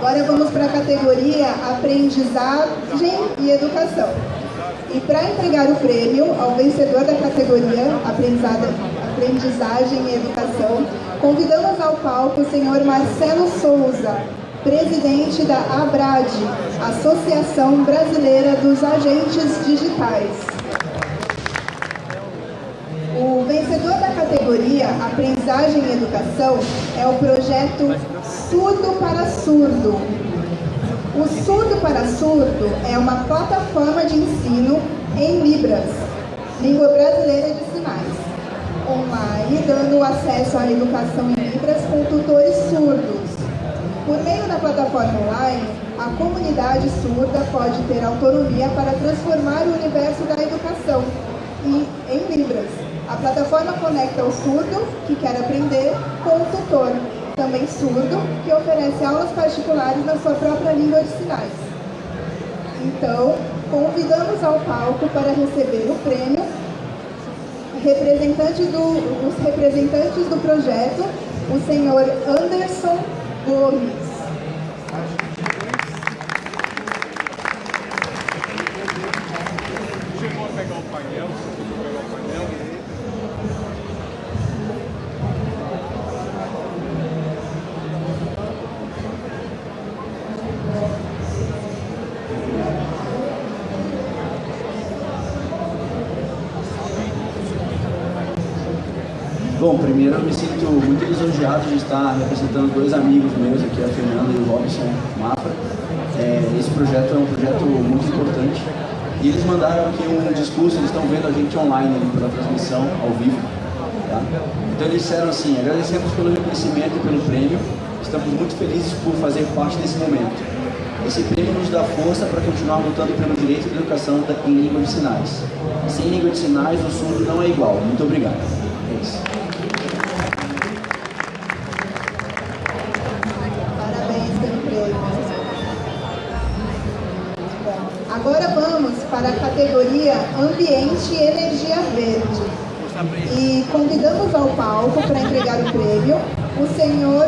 Agora vamos para a categoria Aprendizagem e Educação. E para entregar o prêmio ao vencedor da categoria Aprendizagem e Educação, convidamos ao palco o senhor Marcelo Souza, presidente da ABRAD, Associação Brasileira dos Agentes Digitais. O vencedor da categoria Aprendizagem e Educação é o projeto Surdo para Surdo. O Surdo para Surdo é uma plataforma de ensino em Libras, língua brasileira de sinais, online, dando acesso à educação em Libras com tutores surdos. Por meio da plataforma online, a comunidade surda pode ter autonomia para transformar o universo da educação em, em Libras. A plataforma conecta o surdo, que quer aprender, com o tutor, também surdo, que oferece aulas particulares na sua própria língua de sinais. Então, convidamos ao palco para receber o prêmio representante do, os representantes do projeto, o senhor Anderson Gomes. Chegou a pegar o painel, chegou a pegar o painel. Bom, primeiro eu me sinto muito lisonjeado de estar representando dois amigos meus aqui, a Fernanda e o Robson Mafra. É, esse projeto é um projeto muito importante e eles mandaram aqui um discurso, eles estão vendo a gente online ali pela transmissão ao vivo. Tá? Então eles disseram assim, agradecemos pelo reconhecimento e pelo prêmio, estamos muito felizes por fazer parte desse momento. Esse prêmio nos dá força para continuar lutando pelo direito de educação em língua de sinais. Sem língua de sinais, o surdo não é igual. Muito obrigado. É isso. Agora vamos para a categoria Ambiente e Energia Verde. E convidamos ao palco para entregar o prêmio o senhor